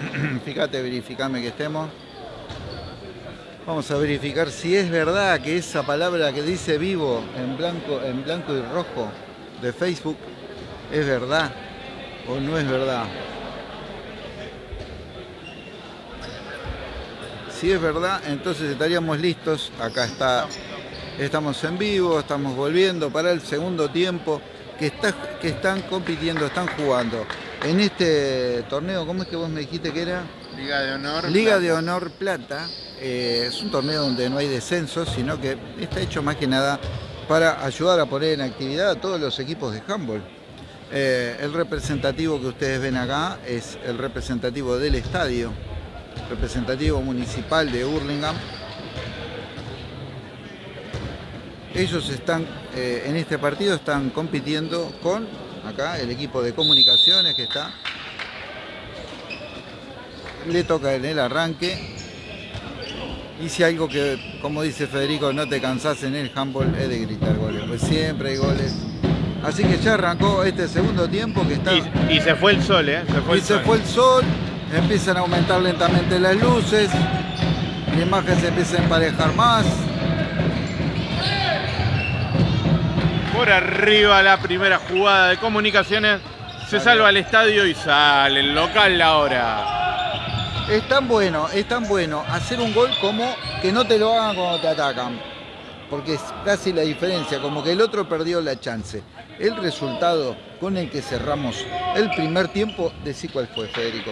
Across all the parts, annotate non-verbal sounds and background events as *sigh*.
*clears throat* Fíjate, verificame que estemos. Vamos a verificar si es verdad que esa palabra que dice vivo en blanco, en blanco y rojo de Facebook es verdad o no es verdad. Si es verdad, entonces estaríamos listos. Acá está, estamos en vivo, estamos volviendo para el segundo tiempo que, está, que están compitiendo, están jugando. En este torneo, ¿cómo es que vos me dijiste que era? Liga de Honor. Liga de Honor Plata. Eh, es un torneo donde no hay descensos, sino que está hecho más que nada para ayudar a poner en actividad a todos los equipos de handball. Eh, el representativo que ustedes ven acá es el representativo del estadio, representativo municipal de Hurlingham. Ellos están, eh, en este partido están compitiendo con, acá, el equipo de comunicaciones que está. Le toca en el arranque. Y si algo que, como dice Federico, no te cansás en el handball es de gritar goles. Pues siempre hay goles. Así que ya arrancó este segundo tiempo que está... Y, y se fue el sol, ¿eh? Se fue y el se sol. fue el sol, empiezan a aumentar lentamente las luces, la imagen se empieza a emparejar más. Por arriba la primera jugada de comunicaciones. Se salva el estadio y sale el local ahora. Es tan bueno, es tan bueno hacer un gol como que no te lo hagan cuando te atacan. Porque es casi la diferencia, como que el otro perdió la chance. El resultado con el que cerramos el primer tiempo, decí cuál fue, Federico.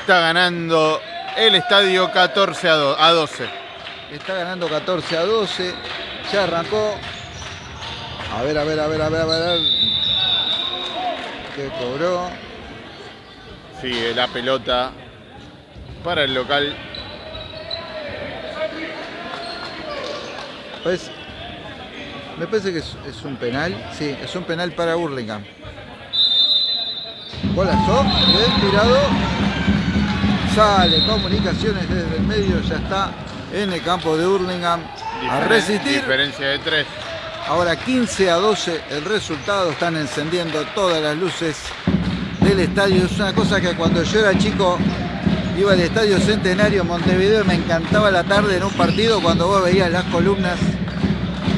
Está ganando el estadio 14 a do- a 12. Está ganando 14 a 12. Ya arrancó. A ver, a ver, a ver, a ver, a ver. ¿Qué cobró? Sigue la pelota para el local. Pues, me parece que es, es un penal. Sí, es un penal para Hurlingham. Golazo, bien tirado. Sale comunicaciones desde el medio, ya está en el campo de Hurlingham. A resistir. Diferencia de 3. Ahora 15 a 12 el resultado, están encendiendo todas las luces del estadio. Es una cosa que cuando yo era chico iba al Estadio Centenario Montevideo y me encantaba la tarde en un partido cuando vos veías las columnas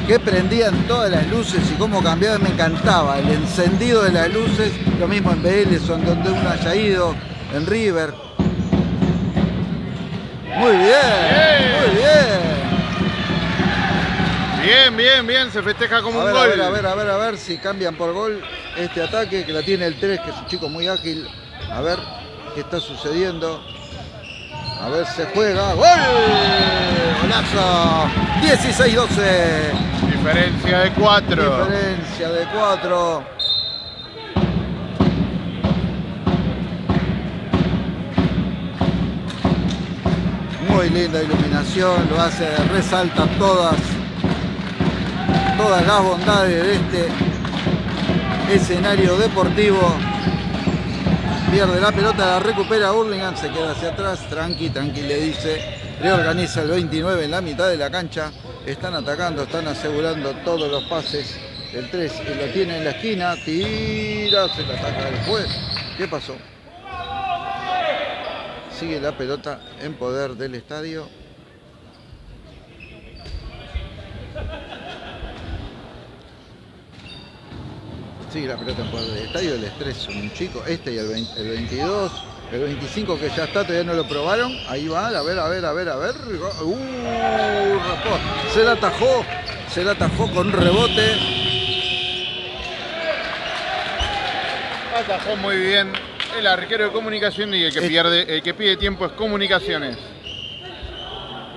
que prendían todas las luces y cómo cambiaban, me encantaba el encendido de las luces, lo mismo en Vélez, en donde uno haya ido, en River. Muy bien, muy bien. Bien, bien, bien. Se festeja como A un ver, gol. a ver, a ver, a ver, a ver si cambian por gol este ataque que la tiene el 3, que es un chico muy ágil. A ver qué está sucediendo. A ver, se juega. ¡Gol! ¡Golazo! 16-12. Diferencia de 4. Diferencia de 4. Muy linda iluminación, lo hace, resalta todas, todas las bondades de este escenario deportivo. Pierde la pelota, la recupera Hurlingham, se queda hacia atrás, tranqui, tranqui, le dice. Reorganiza el 29 en la mitad de la cancha. Están atacando, están asegurando todos los pases. El 3 lo tiene en la esquina, tira, se la ataca el juez. ¿Qué pasó? Sigue la pelota en poder del estadio. Sigue la pelota en poder del estadio. El estrés un chico, este y el, 20 el 22. El 25 que ya está, todavía no lo probaron. Ahí va, a ver, a ver, a ver, a ver. Uh. Se la atajó. Se la atajó con rebote. Atajó muy bien el arquero de comunicación y el que Es- pierde, el que pide tiempo es comunicaciones.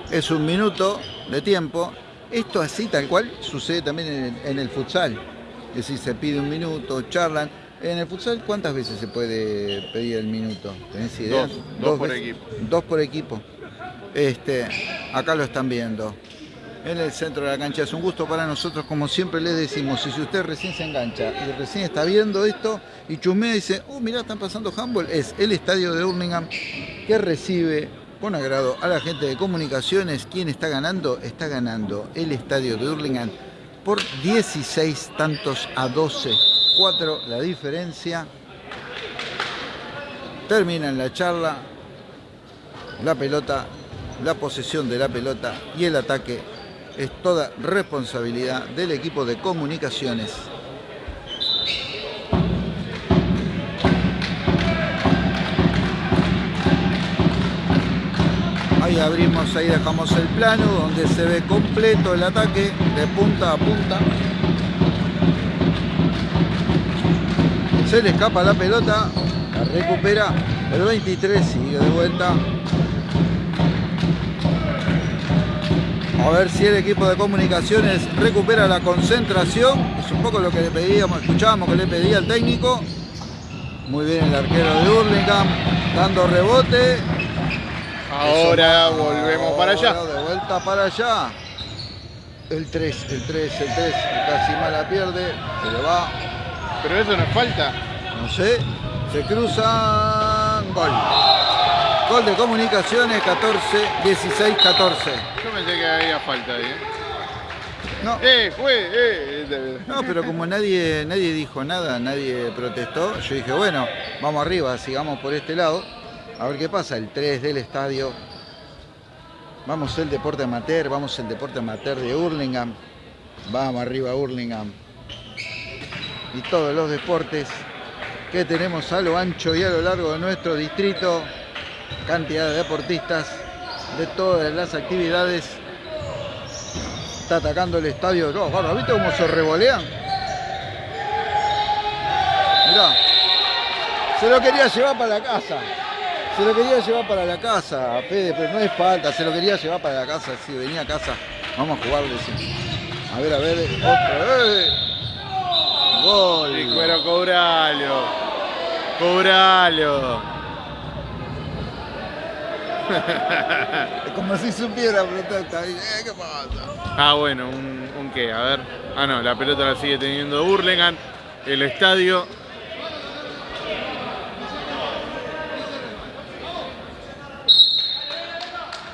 Es un minuto de tiempo. Esto así tal cual sucede también en el futsal. Es decir, se pide un minuto, charlan. En el futsal, ¿cuántas veces se puede pedir el minuto? ¿Tenés idea? Dos, dos por veces. equipo. Dos por equipo. Este, acá lo están viendo. En el centro de la cancha es un gusto para nosotros, como siempre les decimos, y si usted recién se engancha y recién está viendo esto y chumea y dice, oh, mirá, están pasando handball, es el estadio de Hurlingham que recibe con agrado a la gente de comunicaciones. ¿Quién está ganando? Está ganando el estadio de Hurlingham por 16 tantos a 12. 4 la diferencia. Terminan la charla. la pelota, la posesión de la pelota y el ataque es toda responsabilidad del equipo de comunicaciones. Ahí abrimos, ahí dejamos el plano donde se ve completo el ataque de punta a punta. Se le escapa la pelota, la recupera el 23, sigue de vuelta. A ver si el equipo de comunicaciones recupera la concentración. Es un poco lo que le pedíamos, escuchábamos que le pedía el técnico. Muy bien el arquero de Hurlingham, dando rebote. Ahora volvemos para allá. De vuelta para allá. El 3, el 3, el 3. Casi mala pierde. Se le va. Pero eso no es falta. No sé. Se cruzan. Gol. Gol de comunicaciones 14, 16, 14. Yo pensé que había falta ahí. ¿eh? No, Eh, fue, eh. no, pero como nadie, nadie dijo nada, nadie protestó, yo dije, bueno, vamos arriba, sigamos por este lado. A ver qué pasa, el 3 del estadio. Vamos el deporte amateur, vamos el deporte amateur de Hurlingham. Vamos arriba Hurlingham. Y todos los deportes que tenemos a lo ancho y a lo largo de nuestro distrito. Cantidad de deportistas de todas las actividades. Está atacando el estadio. No, gordo, ¿viste cómo se revolean? Mirá. Se lo quería llevar para la casa. Se lo quería llevar para la casa, Pede, pero no es falta, se lo quería llevar para la casa, si venía a casa, vamos a jugarle. sí. A ver, a ver, otra vez. Gol. Sí, pero cobralo. Cobralo. Es *laughs* como si supiera protesta. Eh, ¿Qué pasa? Ah, bueno, un, un qué, a ver. Ah, no, la pelota la sigue teniendo Burlingame. El estadio.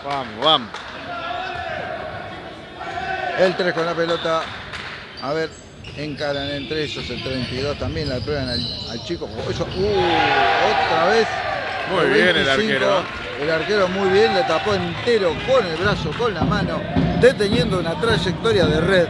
Vamos, vamos. El 3 con la pelota. A ver, encaran entre ellos el 32 también, la prueban al, al chico. Oh, uh, otra vez. Muy bien el arquero. El arquero muy bien, le tapó entero con el brazo, con la mano, deteniendo una trayectoria de red.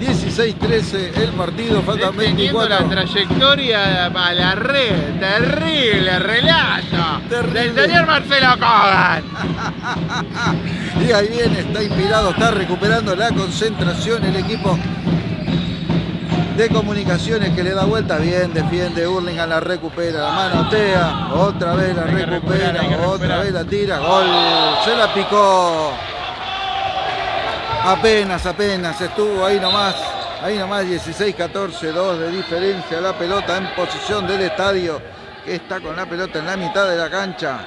16-13 el partido, Teniendo 24. la trayectoria a la red. Terrible relato. Terrible. Del señor Marcelo Kogan. *laughs* Y ahí viene, está inspirado, está recuperando la concentración el equipo de comunicaciones que le da vuelta bien, defiende, Hurlingham la recupera, la manotea, otra vez la recuperar, recupera, otra recuperar. vez la tira, gol, se la picó. Apenas, apenas, estuvo ahí nomás, ahí nomás 16-14, 2 de diferencia, la pelota en posición del estadio, que está con la pelota en la mitad de la cancha.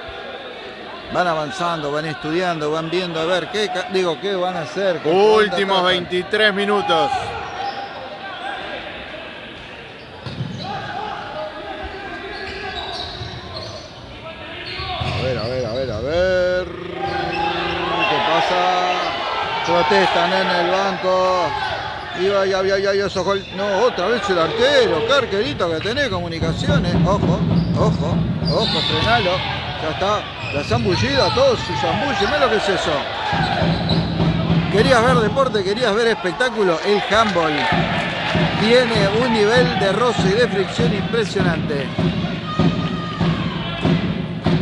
Van avanzando, van estudiando, van viendo a ver qué, digo, qué van a hacer. Últimos atacan. 23 minutos. A ver, a ver, a ver, a ver. ¿Qué pasa? Protestan en el banco. Y ay, ay, ay, ay, esos gol- No, otra vez el arquero. Qué arquerito que tenés, comunicaciones. Ojo, ojo, ojo, frenalo. Ya está. La zambullida, todo se zambulle. Mirá lo que es eso. Querías ver deporte, querías ver espectáculo. El handball tiene un nivel de roce y de fricción impresionante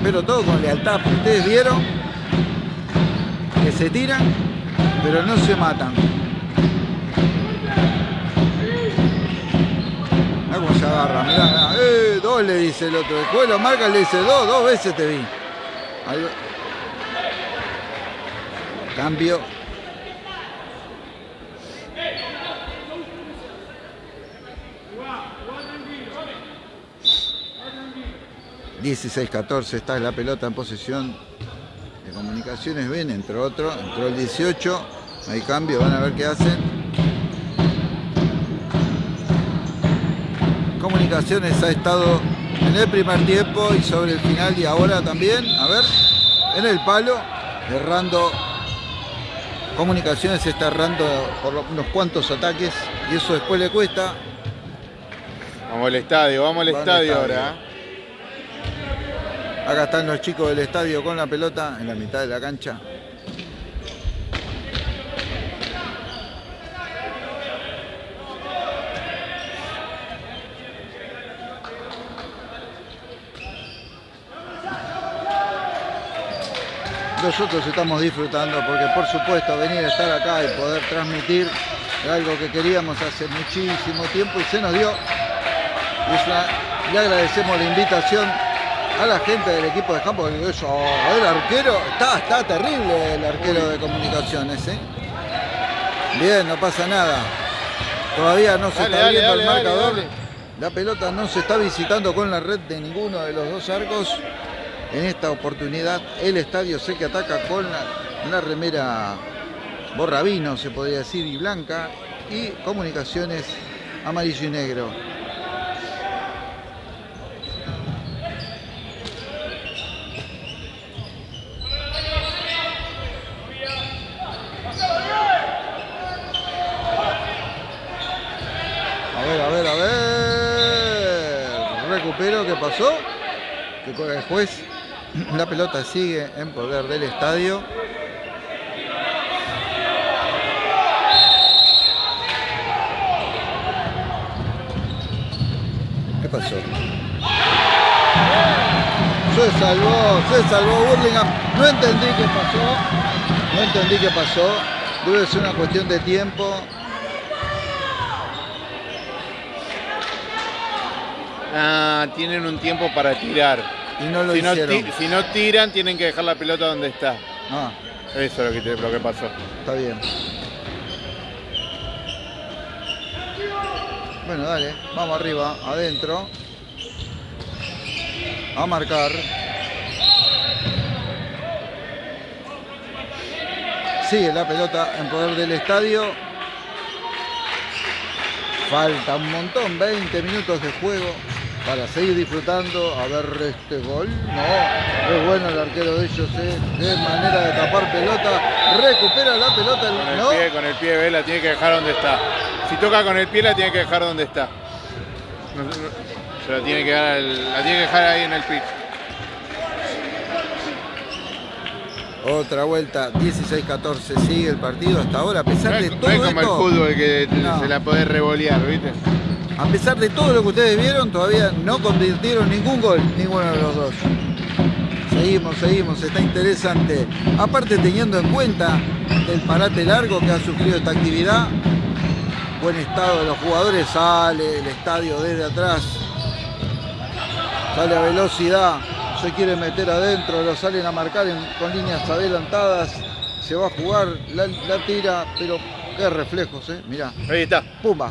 pero todo con lealtad. Ustedes vieron que se tiran, pero no se matan. Mirá cómo se agarra, mirá. Eh, dos le dice el otro. Después lo marca le dice dos, dos veces te vi. Cambio. ...16-14 está la pelota en posesión comunicaciones, ven, entró otro, entró el 18, hay cambio, van a ver qué hacen. Comunicaciones ha estado en el primer tiempo y sobre el final y ahora también, a ver, en el palo, errando. Comunicaciones está errando por unos cuantos ataques y eso después le cuesta. Vamos al estadio, vamos al Vamos al estadio estadio. ahora. Acá están los chicos del estadio con la pelota en la mitad de la cancha. Nosotros estamos disfrutando porque por supuesto venir a estar acá y poder transmitir algo que queríamos hace muchísimo tiempo y se nos dio. Y le agradecemos la invitación a la gente del equipo de campo. Eso, el arquero, está, está terrible el arquero de comunicaciones. ¿eh? Bien, no pasa nada. Todavía no se está viendo el marcador. La pelota no se está visitando con la red de ninguno de los dos arcos. En esta oportunidad el estadio sé que ataca con la, la remera borrabino, se podría decir, y blanca. Y comunicaciones amarillo y negro. A ver, a ver, a ver. Recupero, ¿qué pasó? Que *clears throat* la pelota sigue en poder del estadio. ¿Qué pasó? Se salvó, se salvó Burlingame. No entendí qué pasó. No entendí qué pasó. Debe ser una cuestión de tiempo. Ah, tienen un tiempo para tirar. Y no lo si, no hicieron. ti- si no tiran, tienen que dejar la pelota donde está. Ah, Eso es lo que, lo que pasó. está bien. Bueno, dale, vamos arriba, adentro. A marcar. Sigue la pelota en poder del estadio. Falta un montón, 20 minutos de juego para seguir disfrutando. A ver este gol. No, es bueno el arquero de ellos, ¿eh? de manera de tapar pelota. Recupera la pelota. Con el No, pie, con el pie, la tiene que dejar donde está. Si toca con el pie, la tiene que dejar donde está. No- no- se la tiene que dar al- la tiene que dejar ahí en el pitch. Otra vuelta, 16-14, sigue el partido hasta ahora, a pesar No de es, no es como el fútbol que te- se la podés revolear, ¿viste? A pesar de todo lo que ustedes vieron, todavía no convirtieron ningún gol, ninguno de los dos. Seguimos, seguimos, está interesante. Aparte teniendo en cuenta el parate largo que ha sufrido esta actividad, buen estado de los jugadores, sale el estadio desde atrás, sale a velocidad, se quiere meter adentro, lo salen a marcar en- con líneas adelantadas, se va a jugar, la, la tira, pero qué reflejos, eh, mirá, Ahí está. pumba.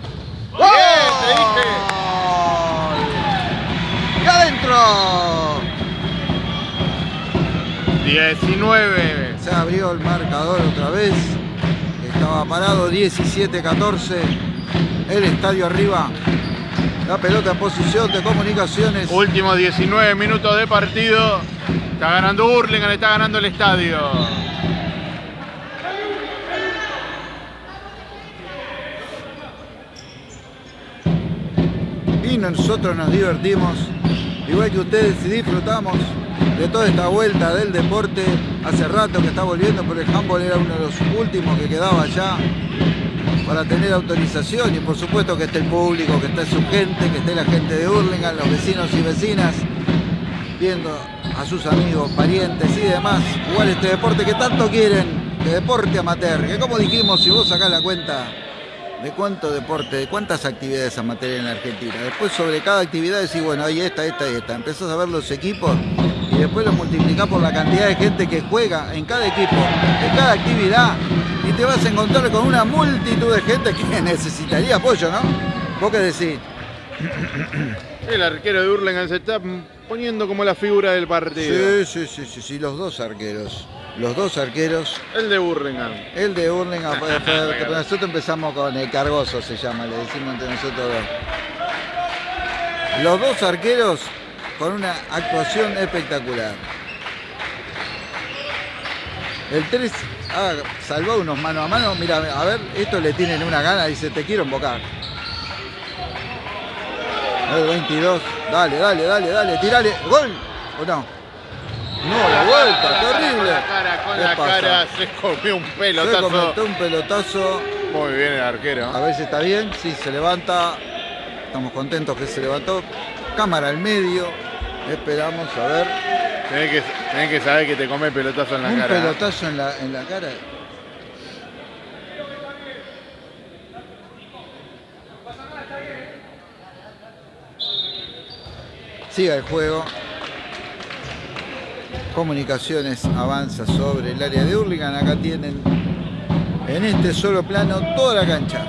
¡Bien! ¡Te dije! ¡Y adentro! 19. Se abrió el marcador otra vez. Estaba parado 17-14. El estadio arriba. La pelota en posición de comunicaciones. Últimos 19 minutos de partido. Está ganando Burlingame, está ganando el estadio. Nosotros nos divertimos. Igual que ustedes y disfrutamos de toda esta vuelta del deporte. Hace rato que está volviendo, pero el handball era uno de los últimos que quedaba allá para tener autorización y por supuesto que esté el público, que esté su gente, que esté la gente de Hurlingham, los vecinos y vecinas, viendo a sus amigos, parientes y demás jugar este deporte que tanto quieren, de deporte amateur, que como dijimos, si vos sacás la cuenta de cuánto deporte, de cuántas actividades amateur en la Argentina, después sobre cada actividad decís, bueno, hay esta, esta y esta, empezás a ver los equipos y después los multiplicás por la cantidad de gente que juega en cada equipo, en cada actividad y te vas a encontrar con una multitud de gente que *laughs* necesitaría apoyo, ¿no? ¿Vos qué decís? El arquero de Burlingame se está poniendo como la figura del partido. Sí, sí, sí, sí, sí, los dos arqueros. Los dos arqueros. El de Burlingame. El de Hurlingham, *laughs* nosotros empezamos con el cargoso, se llama, le decimos entre nosotros dos. Los dos arqueros con una actuación espectacular. El 3 ha salvado unos mano a mano. Mira, a ver, esto le tienen una gana, dice, te quiero embocar. El 22, dale, dale, dale, dale, tirale, gol. ¿O no? No, la vuelta, la cara, terrible. Con la cara, con ¿Qué la pasa? cara, se comió un Se pelotazo. cometió un pelotazo. Muy bien el arquero. A ver si está bien. Sí, se levanta. Estamos contentos que se levantó. Cámara al medio. Esperamos a ver. Tenés que, tenés que saber que te come pelotazo en la un cara. pelotazo en la, en la cara. Siga el juego. Comunicaciones avanza sobre el área de Hurlingham. Acá tienen en este solo plano toda la cancha.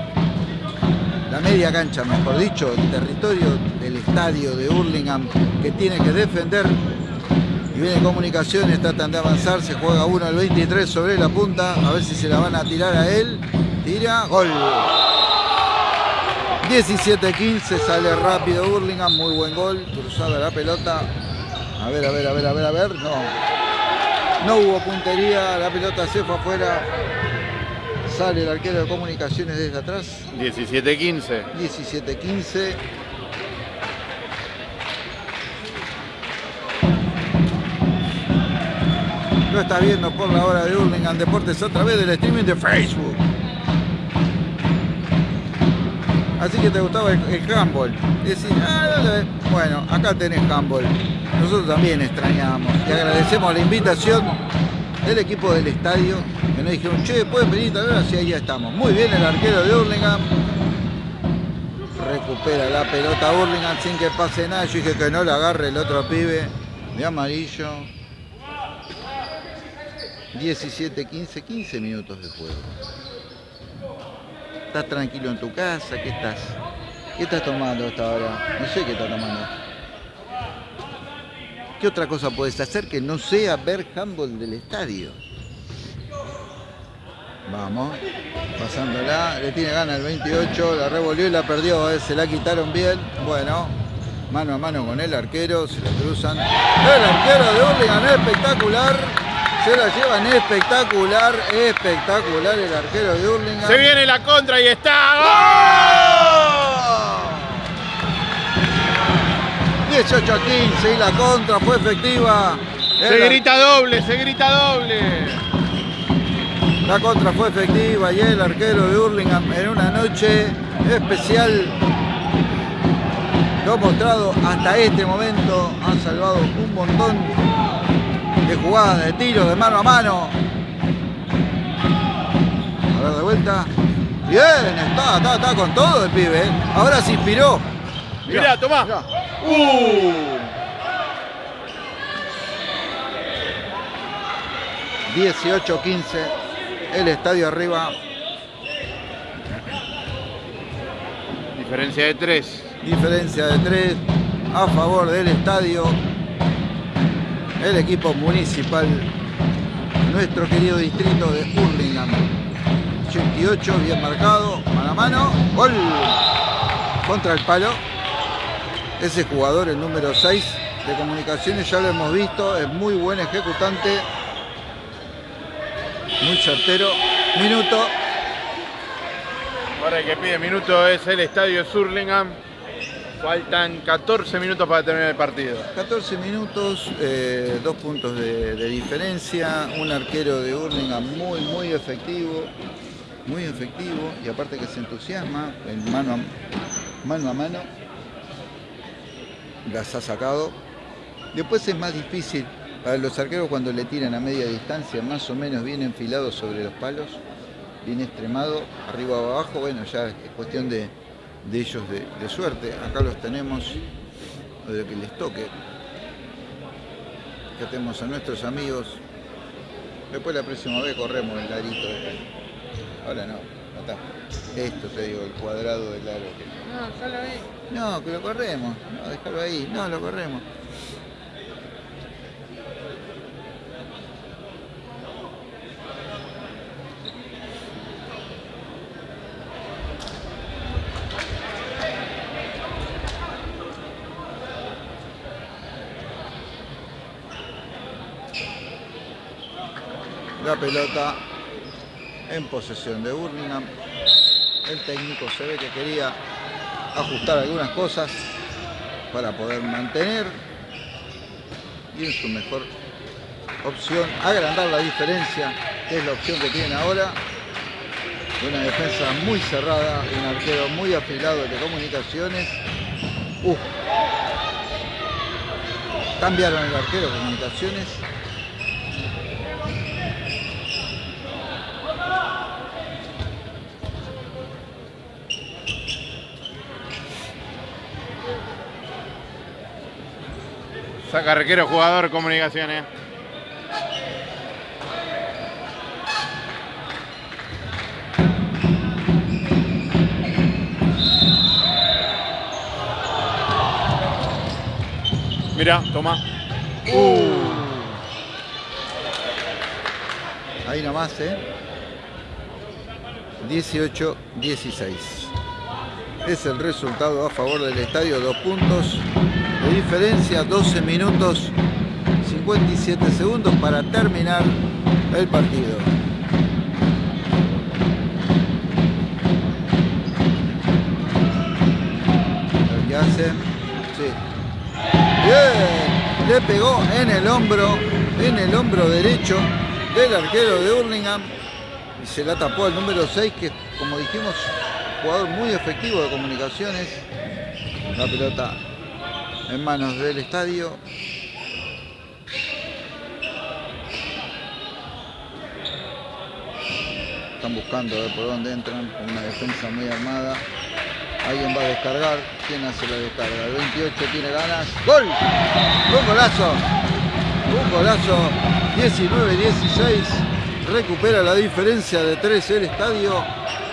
La media cancha, mejor dicho, el territorio del estadio de Hurlingham que tiene que defender y viene comunicaciones, tratan de avanzar, se juega uno al 23 sobre la punta, a ver si se la van a tirar a él. Tira, gol. 17-15, sale rápido Burlingame, muy buen gol, cruzada la pelota. A ver, a ver, a ver, a ver, a ver, no. No hubo puntería, la pelota se fue afuera. Sale el arquero de comunicaciones desde atrás, 17-15. 17-15. Lo estás viendo por la hora de Hurlingham Deportes a través del streaming de Facebook. Así que te gustaba el, el handball. Y decís, "Ah, dale". bueno, acá tenés handball. Nosotros también extrañamos y agradecemos la invitación del equipo del estadio que nos dijeron, che, pueden venir también, así ahí ya estamos. Muy bien el arquero de Hurlingham. Recupera la pelota Hurlingham sin que pase nada. Yo dije que no la agarre el otro pibe de amarillo. 17, 15, 15 minutos de juego. ¿Estás tranquilo en tu casa? ¿Qué estás? ¿Qué estás tomando hasta ahora? No sé qué estás tomando. ¿Qué otra cosa puedes hacer que no sea ver handball del estadio? Vamos, pasándola, le tiene gana el 28, la revolvió y la perdió, eh, se la quitaron bien. Bueno, mano a mano con el arquero, se la cruzan. El arquero de Hurlingham espectacular, se la llevan espectacular, espectacular el arquero de Hurlingham. Se viene la contra y está. 18 a 15 y la contra fue efectiva. Se grita doble, se grita doble. La contra fue efectiva y el arquero de Hurlingham en una noche especial lo ha mostrado hasta este momento. Han salvado un montón de jugadas, de tiros, de mano a mano. A ver de vuelta. Bien, está, está, está con todo el pibe. ¿eh? Ahora se inspiró. Mirá, tomá. mirá. Uh. 18-15. El estadio arriba. Diferencia de 3. Diferencia de 3 a favor del estadio. El equipo municipal, nuestro querido distrito de Hurlingham. 88, bien marcado, mano a mano, gol contra el palo. Ese jugador, el número 6 de comunicaciones, ya lo hemos visto, es muy buen ejecutante, muy certero. Minuto, Ahora el que pide minuto es el estadio Surlingham. Faltan 14 minutos para terminar el partido. 14 minutos, eh, dos puntos de, de diferencia, un arquero de Hurlingham muy, muy efectivo, muy efectivo y aparte que se entusiasma en mano a mano, a mano las ha sacado. Después es más difícil para los arqueros cuando le tiran a media distancia, más o menos bien enfilados sobre los palos, bien extremado, arriba o abajo, bueno, ya es cuestión de, de ellos de, de suerte. Acá los tenemos de que les toque. Que tenemos a nuestros amigos. Después la próxima vez corremos el larito. este. Ahora no, Esto te digo, el cuadrado del aro. que- No, ya lo vi. No, que lo corremos. No, déjalo ahí. No, lo corremos. La pelota en posesión de Burlingame. El técnico se ve que quería ajustar algunas cosas para poder mantener y en su mejor opción, agrandar la diferencia, que es la opción que tienen ahora. Una defensa muy cerrada, un arquero muy afilado de comunicaciones. Uh. Cambiaron el arquero de comunicaciones. Saca arquero, jugador, comunicaciones. Mira, toma. Uh. Ahí nomás, ¿eh? 18-16. Es el resultado a favor del estadio, dos puntos de diferencia, 12 minutos 57 segundos para terminar el partido. ¿Qué hacen? Sí. Bien, le pegó en el hombro, en el hombro derecho del arquero de Hurlingham y se la tapó el número 6 que como dijimos jugador muy efectivo de comunicaciones la pelota en manos del estadio. Están buscando ver por dónde entran con una defensa muy armada. Alguien va a descargar. ¿quién hace la descarga? el 28 tiene ganas. ¡Gol! un golazo. Un golazo. 19-16 recupera la diferencia de 3 el estadio.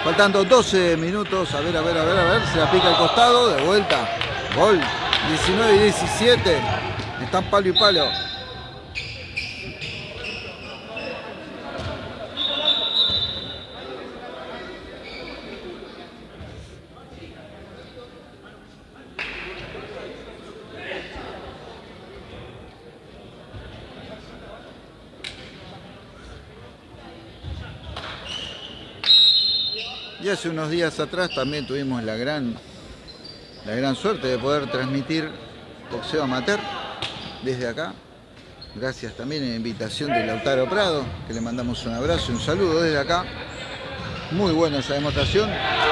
Faltando 12 minutos. A ver, a ver, a ver, a ver. Se la pica al costado, de vuelta. Gol 19 y 17 están palo y palo. Y hace unos días atrás también tuvimos la gran, la gran suerte de poder transmitir boxeo amateur desde acá. Gracias también a la invitación de Lautaro Prado, que le mandamos un abrazo y un saludo desde acá. Muy buena esa demostración.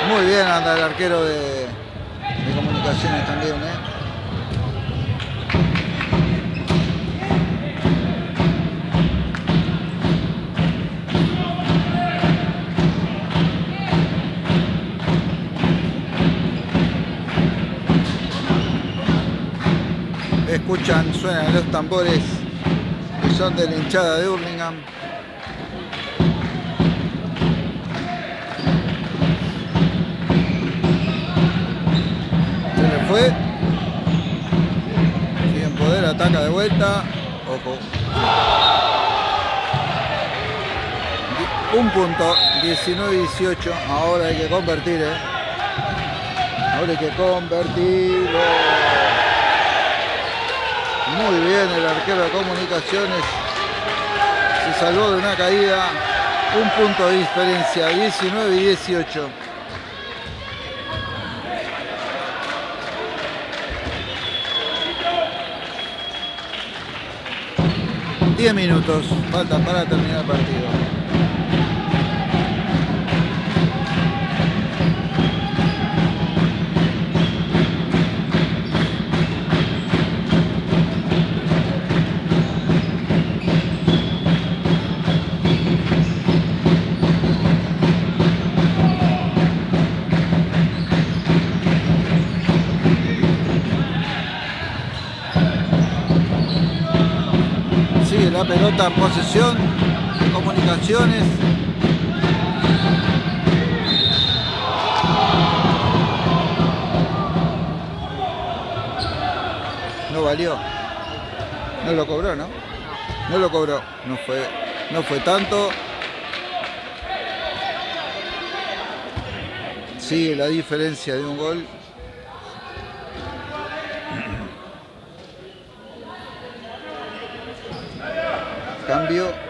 Muy bien anda el arquero de, de comunicaciones también. ¿eh? Escuchan, suenan los tambores que son de la hinchada de Hurlingham. Se le fue. Siguen poder, ataca de vuelta. Ojo. Un punto, 19-18. Ahora hay que convertir, ¿eh? Ahora hay que convertirlo. Muy bien el arquero de comunicaciones. Se salvó de una caída. Un punto de diferencia, 19 y 18. Diez minutos faltan para terminar el partido. Pelota posesión comunicaciones. No valió. No lo cobró, ¿no? No lo cobró. No fue, no fue tanto. Sigue la diferencia de un gol. Cambio.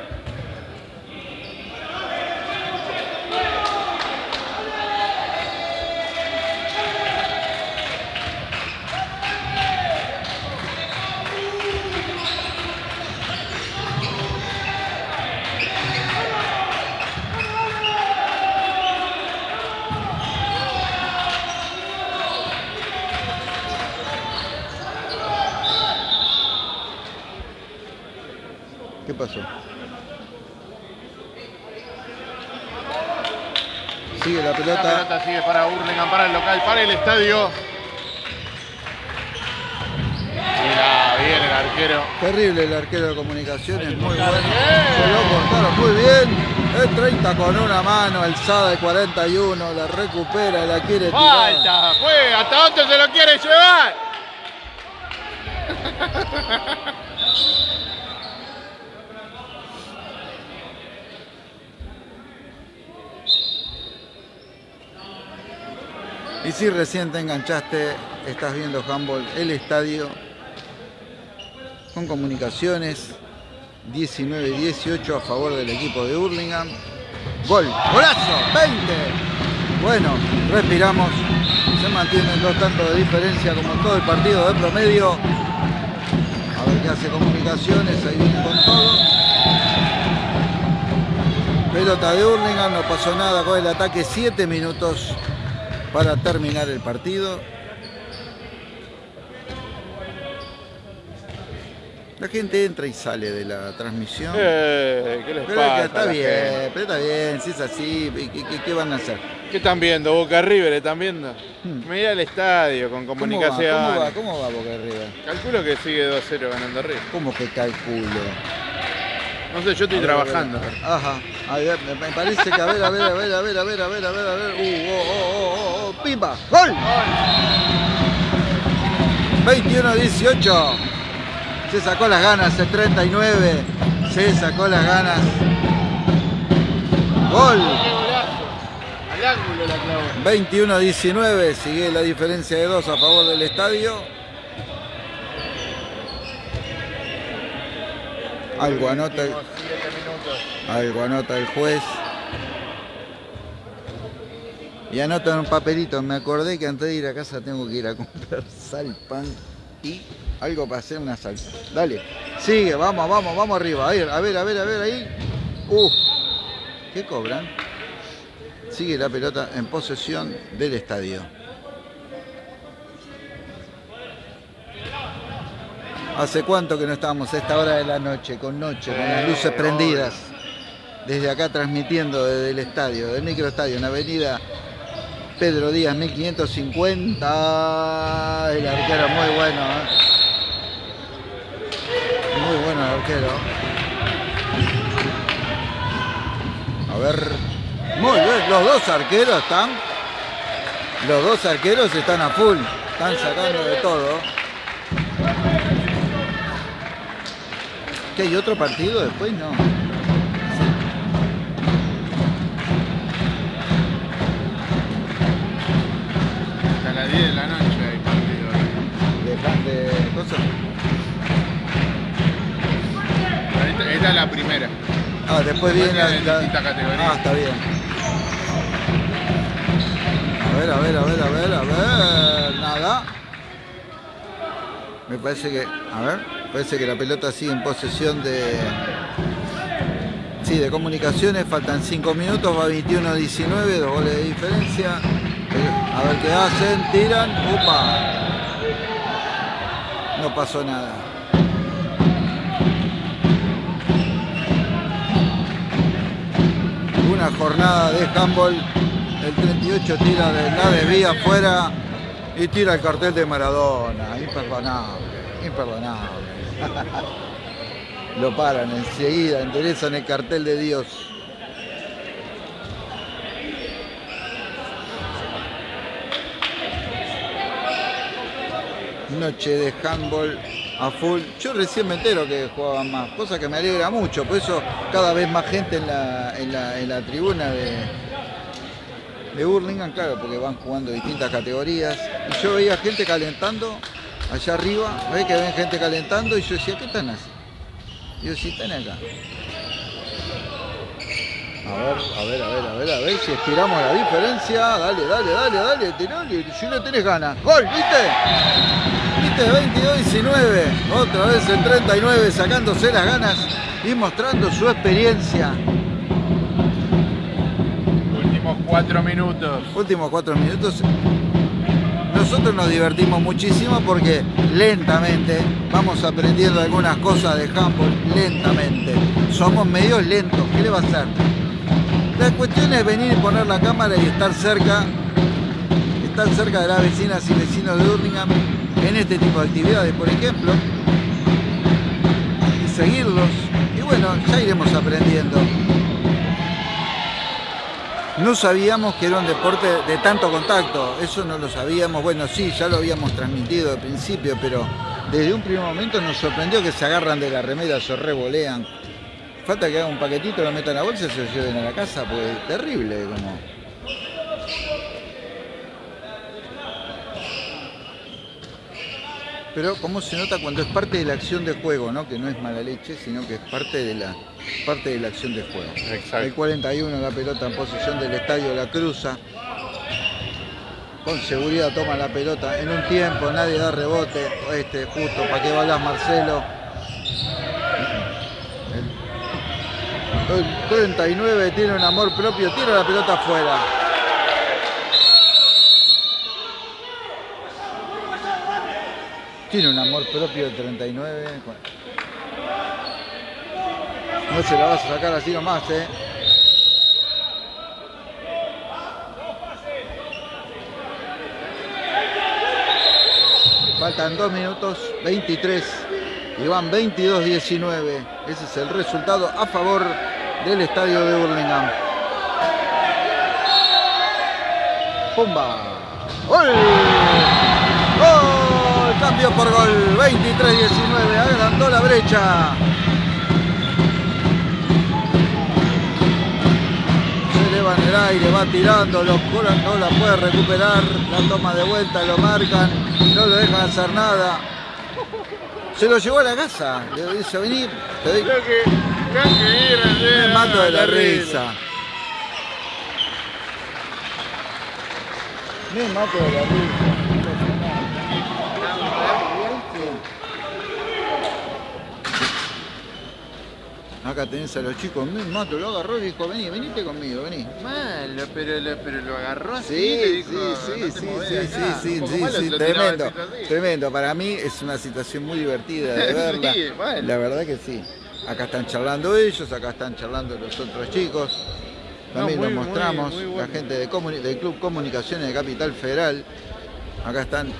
Sigue la La pelota. sigue para Hurlingham, para el local, para el estadio. Mira, bien el arquero. Terrible el arquero de comunicaciones, muy bueno. Se lo cortaron muy bien. El 30 con una mano, alzada de 41, la recupera, la quiere tirar. Falta, fue, ¿hasta dónde se lo quiere llevar? *laughs* Y si recién te enganchaste, estás viendo handball, el estadio con comunicaciones 19-18 a favor del equipo de Hurlingham. Gol, golazo, 20. Bueno, respiramos. Se mantienen dos tantos de diferencia como todo el partido de promedio. A ver qué hace comunicaciones, ahí viene con todo. Pelota de Hurlingham, no pasó nada con el ataque, 7 minutos para terminar el partido. La gente entra y sale de la transmisión. Eh, ¿Qué les Pero pasa? está bien, gente? pero está bien, si es así, ¿y ¿qué, qué- qué van a hacer? ¿Qué están viendo? Boca River, ¿están viendo? Hmm. Mira el estadio con ¿Cómo va? comunicación. ¿Cómo va? ¿Cómo va Boca River? Calculo que sigue 2-0 ganando River. ¿Cómo que calculo? No sé, yo estoy A ver, trabajando. a ver. Ajá. A ver, me me parece que a ver, a ver, a ver, a ver, a ver, a ver, a ver, a ver. Uh, oh, oh, oh, oh, oh, ¡Pimba! ¡Gol! 21-18. Se sacó las ganas el 39. Se sacó las ganas. Gol. Al ángulo la clavó. 21-19. Sigue la diferencia de dos a favor del estadio. Algo anota el, algo anota juez. Y anota en un papelito. Me acordé que antes de ir a casa tengo que ir a comprar *laughs* sal, pan y algo para hacer una salsa. Dale. Sigue, vamos, vamos, vamos arriba. A ver, a ver, a ver, a ver ahí. Uh, ¿qué cobran? Sigue la pelota en posesión del estadio. ¿Hace cuánto que no estábamos a esta hora de la noche, con noche, con las luces prendidas? Desde acá transmitiendo desde el estadio, del microestadio, en avenida Pedro Díaz 1550. El arquero muy bueno, ¿eh? Muy bueno el arquero. A ver. Muy bien, los dos arqueros están. Los dos arqueros están a full. Están sacando de todo. ¿Que hay otro partido después? No. Hasta las 10 de la noche hay partido. De, de cosas. Esta, esta es la primera. Ah, después viene la, categorías. Ah, está bien. A ver, a ver, a ver, a ver, a ver. Nada. Me parece que. A ver. Parece que la pelota sigue en posesión de. Sí, de comunicaciones. Faltan 5 minutos. Va 21-19. Dos goles de diferencia. A ver qué hacen. Tiran. ¡Upa! No pasó nada. una jornada de handball. El 38 tira de la desvía afuera y tira el cartel de Maradona. Imperdonable, imperdonable. *laughs* Lo paran enseguida, enderezan el cartel de Dios. Noche de handball a full. Yo recién me entero que jugaban más, cosa que me alegra mucho. Por eso cada vez más gente en la, en la, en la tribuna de, de Burlingame, claro, porque van jugando distintas categorías. Y yo veía gente calentando allá arriba, ve que ven gente calentando y yo decía, ¿qué están haciendo? Y yo, sí, están acá. A ver, a ver, a ver, a ver, a ver si estiramos la diferencia. Dale, dale, dale, dale, tirale, si no tenés ganas. ¡Gol! ¿Viste? ¿Viste? 22-19. Otra vez el 39 sacándose las ganas y mostrando su experiencia. Últimos cuatro minutos. Últimos cuatro minutos. No nosotros nos divertimos muchísimo porque lentamente vamos aprendiendo algunas cosas de handball, lentamente. Somos medios lentos, ¿qué le va a hacer? La cuestión es venir y poner la cámara y estar cerca, estar cerca de las vecinas y vecinos de Urlingham en este tipo de actividades, por ejemplo, y seguirlos. Y bueno, ya iremos aprendiendo. No sabíamos que era un deporte de tanto contacto, eso no lo sabíamos. Bueno, sí, ya lo habíamos transmitido de principio, pero desde un primer momento nos sorprendió que se agarran de la remera, se revolean. Falta que hagan un paquetito, lo metan a bolsa y se lo lleven a la casa, pues terrible como. Pero cómo se nota cuando es parte de la acción de juego, ¿no? Que no es mala leche, sino que es parte de la, parte de la acción de juego. Exacto. El 41, la pelota en posición del estadio, la cruza. Con seguridad toma la pelota en un tiempo, nadie da rebote. Este, justo, ¿para qué balas Marcelo? El, el 39 tiene un amor propio, tira la pelota afuera. Tiene un amor propio de 39. No se la vas a sacar así nomás, eh. Faltan 2 minutos 23 y van 22-19. Ese es el resultado a favor del estadio de Burlingame. ¡Pumba! ¡Gol! Cambio por gol. 23-19. Adelantó la brecha. Se eleva en el aire, va tirando, lo curan, no la puede recuperar. La toma de vuelta, lo marcan, no lo dejan hacer nada. Se lo llevó a la casa. Le dice, vení, te ayer, me mato de la risa. Me mato de la risa. Acá tenés a los chicos, mato, lo agarró y dijo, vení, venite conmigo, vení. Malo, pero, lo- pero lo agarró así. Sí, le dijo, sí, "No sí, sí, sí, sí, acá". sí, sí, tremendo, tremendo. Para mí es una situación muy divertida de *laughs* verla. Sí, bueno. La verdad que sí. Acá están charlando ellos, acá están charlando los otros chicos. También No, muy, lo mostramos, muy, muy la gente de del Club Comunicaciones de Capital Federal. Acá están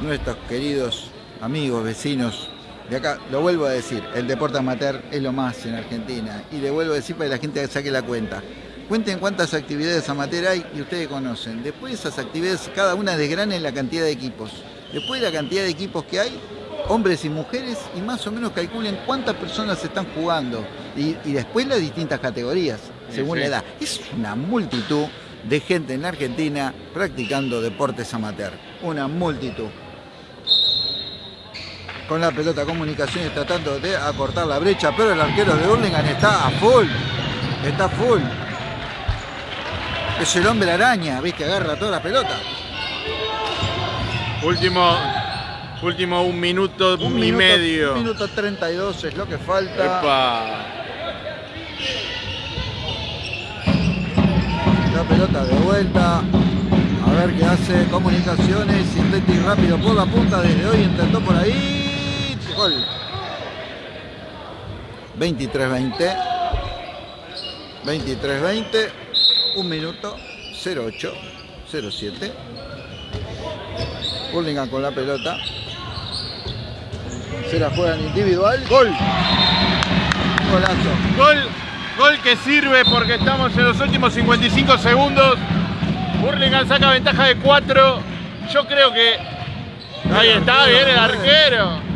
nuestros queridos amigos, vecinos. De acá, lo vuelvo a decir, el deporte amateur es lo más en Argentina. Y le vuelvo a decir para que la gente saque la cuenta. Cuenten cuántas actividades amateur hay y ustedes conocen. Después de esas actividades, cada una desgranen la cantidad de equipos. Después de la cantidad de equipos que hay, hombres y mujeres, y más o menos calculen cuántas personas están jugando. Y, y después las distintas categorías, Sí, según sí. la edad. Es una multitud de gente en la Argentina practicando deportes amateur. Una multitud. Con la pelota comunicaciones tratando de acortar la brecha, pero el arquero de Hurlingham está a full. Está full. Es el hombre araña, ¿ves? Que agarra toda la pelota. Último, último un minuto y minuto, medio. Un minuto 32 es lo que falta. Epa. La pelota de vuelta. A ver qué hace comunicaciones. Intenta ir rápido por la punta. Desde hoy intentó por ahí. Gol. 23-20. 23-20. Un minuto. 08. 07. Burlingame con la pelota. Se la juegan individual. Gol. Golazo. Gol, gol que sirve porque estamos en los últimos 55 segundos. Burlingame saca ventaja de 4. Yo creo que. Ahí está, viene el arquero.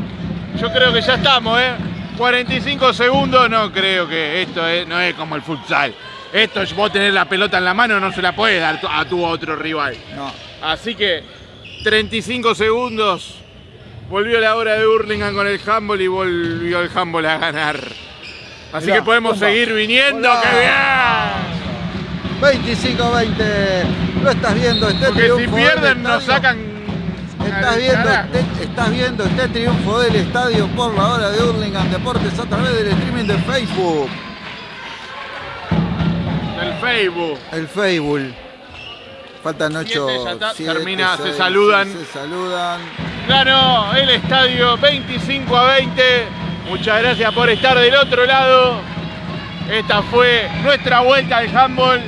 Yo creo que ya estamos, ¿eh? 45 segundos, no creo que esto es- no es como el futsal. Esto es vos tener la pelota en la mano, no se la puedes dar a tu otro rival. No. Así que 35 segundos. Volvió la hora de Hurlingham con el handball y volvió el handball a ganar. Así Mirá, que podemos seguir viniendo. ¡Qué bien! 25-20. Lo estás viendo este Porque si pierden nos sacan. Estás viendo, este, estás viendo este triunfo del estadio por la hora de Hurlingham Deportes a través del streaming de Facebook. El Facebook. El Facebook. Faltan ocho. Siete, ya está, siete, termina, se saludan. Se saludan. Ganó el estadio 25 a 20. Muchas gracias por estar del otro lado. Esta fue nuestra vuelta al handball.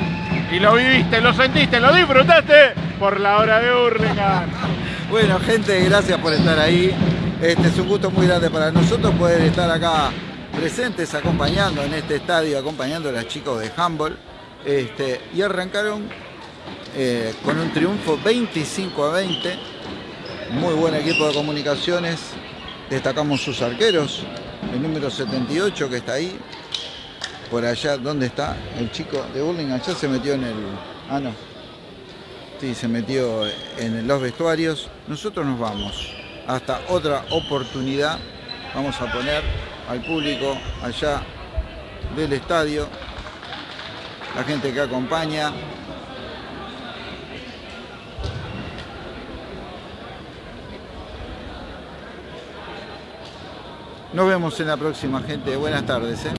Y lo viviste, lo sentiste, lo disfrutaste por la hora de Hurlingham. Bueno, gente, gracias por estar ahí. Este es un gusto muy grande para nosotros poder estar acá presentes, acompañando en este estadio, acompañando a los chicos de handball. Este, y arrancaron eh, con un triunfo 25 a 20. Muy buen equipo de comunicaciones. Destacamos sus arqueros. El número 78 que está ahí. Por allá, ¿dónde está? El chico de Burlingame. Ya se metió en el... Ah, no. Sí, se metió en los vestuarios. Nosotros nos vamos. Hasta otra oportunidad. Vamos a poner al público allá del estadio. La gente que acompaña. Nos vemos en la próxima, gente. Buenas tardes. ¿eh?